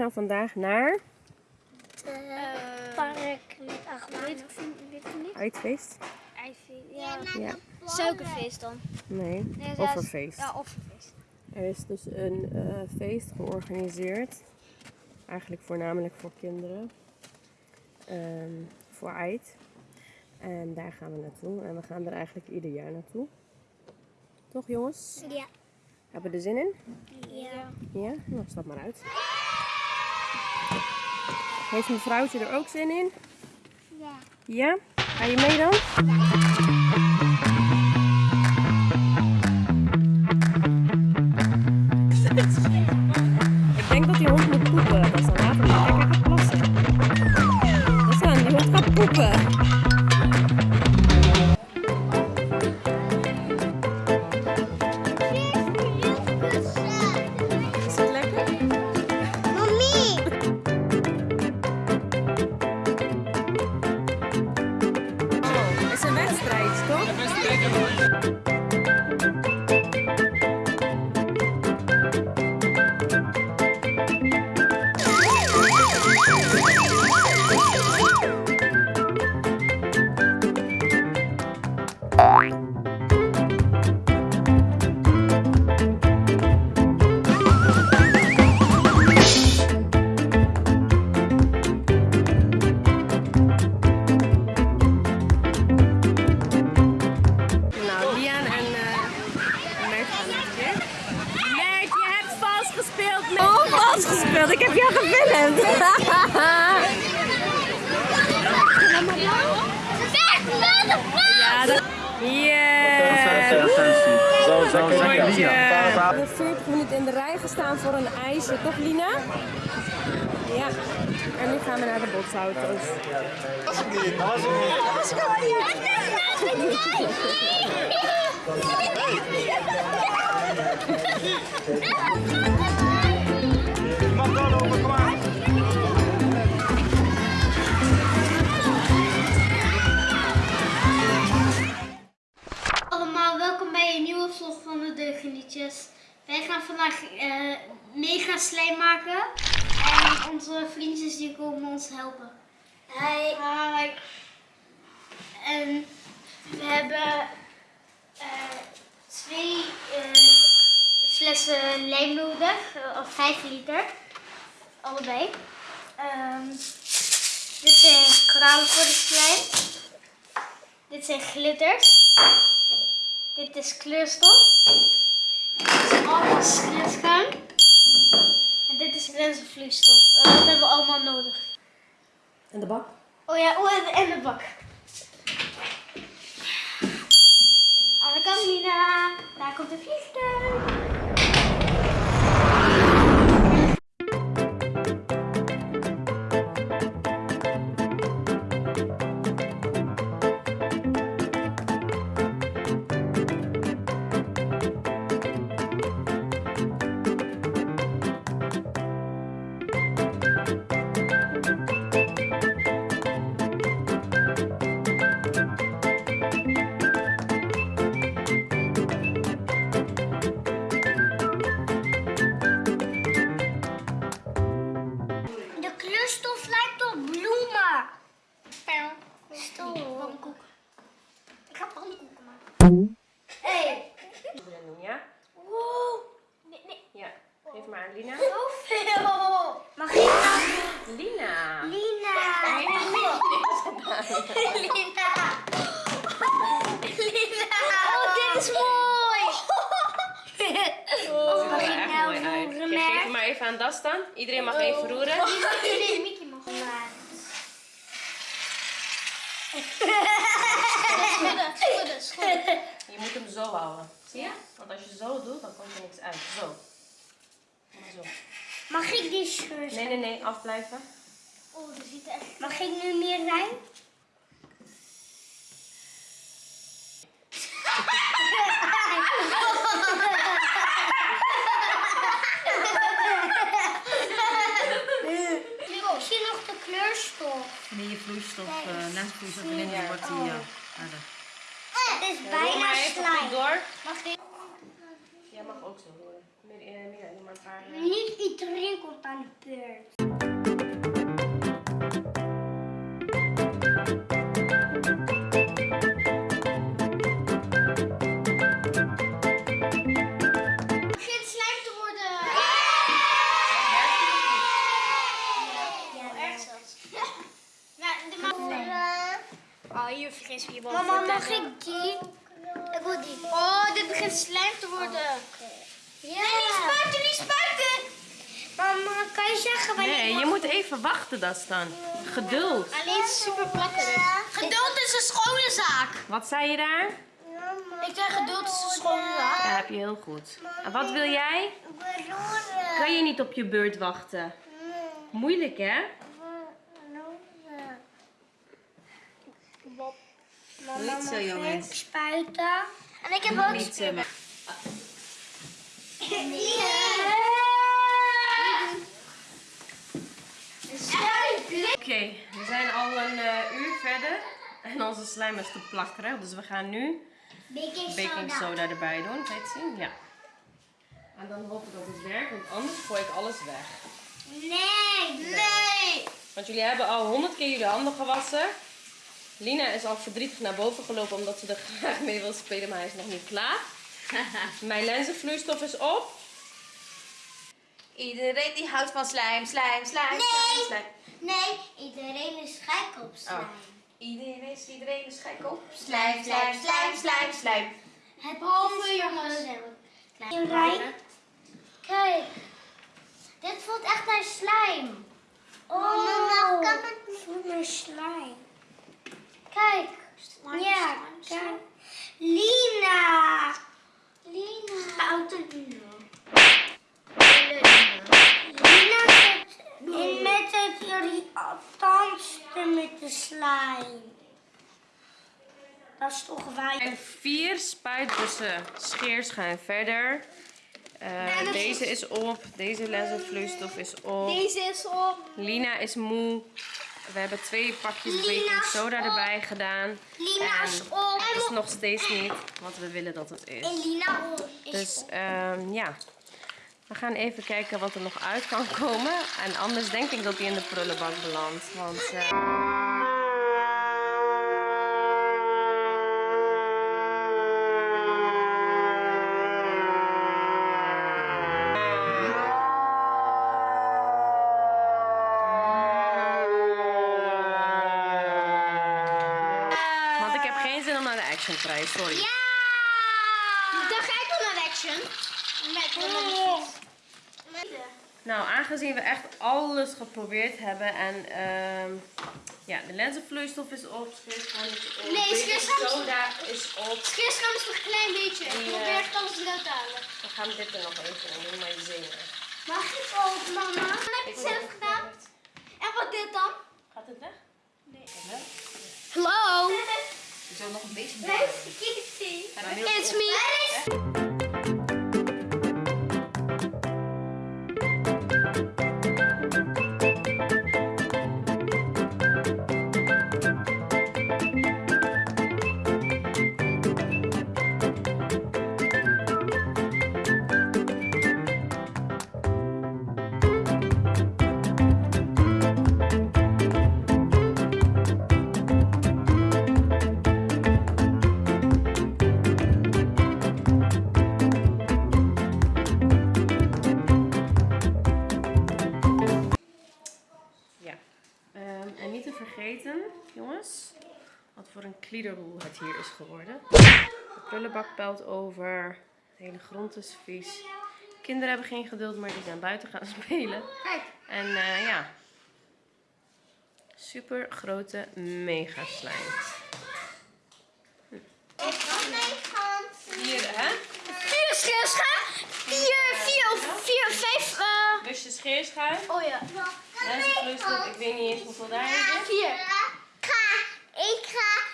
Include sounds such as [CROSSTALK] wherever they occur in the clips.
gaan vandaag naar park met niet. uitfeest. Ja. Ja. Suikerfeest dan. Nee, Nee, offerfeest. Ja, offerfeest. Er is dus een eh, feest georganiseerd. Eigenlijk voornamelijk voor kinderen. Ehm, voor Eid. En daar gaan we naartoe. En we gaan er eigenlijk ieder jaar naartoe. Toch jongens? Ja. Hebben we er zin in? Ja. Ja? Nou, stap maar uit. Heeft mevrouwtje er ook zin in? Ja. Ja? Ga je mee dan? Ik gespeeld. Mert. Oh, gespeeld. Ik heb jou gefilmd. [LAUGHS] ja, dat... Yeah. Zo, zo, zo. We hebben 40 minuten in de rij gestaan voor een ijsje, toch Lina? Ja. En nu gaan we naar de botsauto's. Allemaal, Wij gaan vandaag eh, mega slijm maken. En onze vriendjes die komen ons helpen. Hi. Hi. En we hebben eh, twee eh, flessen lijm nodig, of 5 liter. Allebei. Ehm, dit zijn kralen voor de slijm. Dit zijn glitters. Dit is kleurstof. Dit is allemaal. En dit is brenselvloeistof. En dat hebben we allemaal nodig. En de bak? Oh ja, oh, en- de bak. De Nina. Daar komt een vliegtuig. Lina. Zoveel. Mag ik nou? Lina! Lina. Lina. Lina. Oh, dit is mooi. Oh, ik nou mooi uit. roeren, Kijk, geef maar even aan Das dan. Iedereen mag even roeren. [LAUGHS] Nee, Mickey mag maar. Schudden, schudden, schudden. Je moet hem zo houden. Zie je? Want als je zo doet, dan komt er niks uit. Zo. Maar zo. Mag ik die scheur? Nee, nee, nee. Afblijven. Oh, dat ziet er echt... Mag ik nu meer rijm? Misschien nog de kleurstof. Wanneer je vloeistof, uh, na vloeistof erin wordt die harder. Het is bijna door. Mag ik? Jij mag ook zo eh, meer, doe maar een Niet iedereen komt aan de beurt. Je zeggen wanneer Nee, je moet even wachten, dat dan. Geduld. Alleen super plakkerig. Geduld is een schone zaak. Wat zei je daar? Ik zeg geduld is een schone zaak. Ja, heb je heel goed. En wat wil jij? Kan je niet op je beurt wachten? Moeilijk, hè? Niet zo, jongens. Spuiten. En ik heb ook Niet [LAUGHS] eh, Oké, we zijn al een eh, uur verder. En onze slijm is te plakkerig. Dus we gaan nu Baking baking soda erbij doen. Kan je het zien? Ja. En dan hopen dat het werkt, want anders gooi ik alles weg. Nee, nee. Want jullie hebben al honderd keer jullie handen gewassen. Lina is al verdrietig naar boven gelopen omdat ze er [LAUGHS] graag mee wil spelen, maar hij is nog niet klaar. [LAUGHS] Mijn lenzenvloeistof is op. Iedereen die houdt van slijm, slijm, slijm, Nee. slijm, slijm. Nee, iedereen is gek op slijm. Oh. Iedereen is, iedereen is gek op slijm, slijm, slijm, slijm, slijm. Het behalve jongens. Rijn, kijk. Dit voelt echt naar slijm. Oh, mama, kan het niet? voelt naar slijm. Kijk. ja, kijk. Lina. Lina. Foute Lina. Lina zit in met het irritantste met de slijm. Dat is toch waar. En vier spuitbussen scheerschuim verder. Eh, deze is op, deze lenzenvloeistof is op. Deze is op. Lina is moe. We hebben twee pakjes baking soda op. erbij gedaan. Lina is op. het is nog steeds niet wat we willen dat het is. En Lina is Dus op. ehm, ja, we gaan even kijken wat er nog uit kan komen. En anders denk ik dat hij in de prullenbak belandt. Want eh, geen zin om naar de action te rijden, sorry. Ja! Dan ga ik wel naar de action. Met de Nou, aangezien we echt alles geprobeerd hebben en ehm, ja, de lenzenvloeistof is op, scheerschuim is op, Nee, soda is op. Scheerschuim is nog een klein beetje. Ik Die, eh, probeer echt alles eruit te halen. We gaan dit er nog even in doen, maar je zenuwen. Mag ik ook, mama? Heb je het zelf gedaan? En wat dit dan? Gaat het weg? Hallo. [LAUGHS] Je zou nog een beetje It's me. En niet te vergeten, jongens, wat voor een kliederroel het hier is geworden. De prullenbak pelt over, de hele grond is vies. Kinderen hebben geen geduld, maar die zijn buiten gaan [LAUGHS] spelen. Kijk. En eh, ja, super grote mega slime. Hier, hè? Vier. Vier, vier of vier, vijf. Eh Busje scheerschuim. oh ja. Lenzenvloeistof, ik weet niet eens hoeveel daarin zit. Vier. Ik ga, ik ga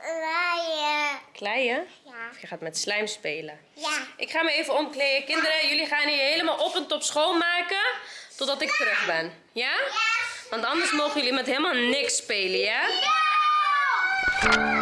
klaaien. Kleien? Ja. Of je gaat met slijm spelen. Ja. Ik ga me even omkleden. Kinderen, jullie gaan hier helemaal op en top schoonmaken. Totdat ik terug ben. Ja? Want anders mogen jullie met helemaal niks spelen, ja? Ja!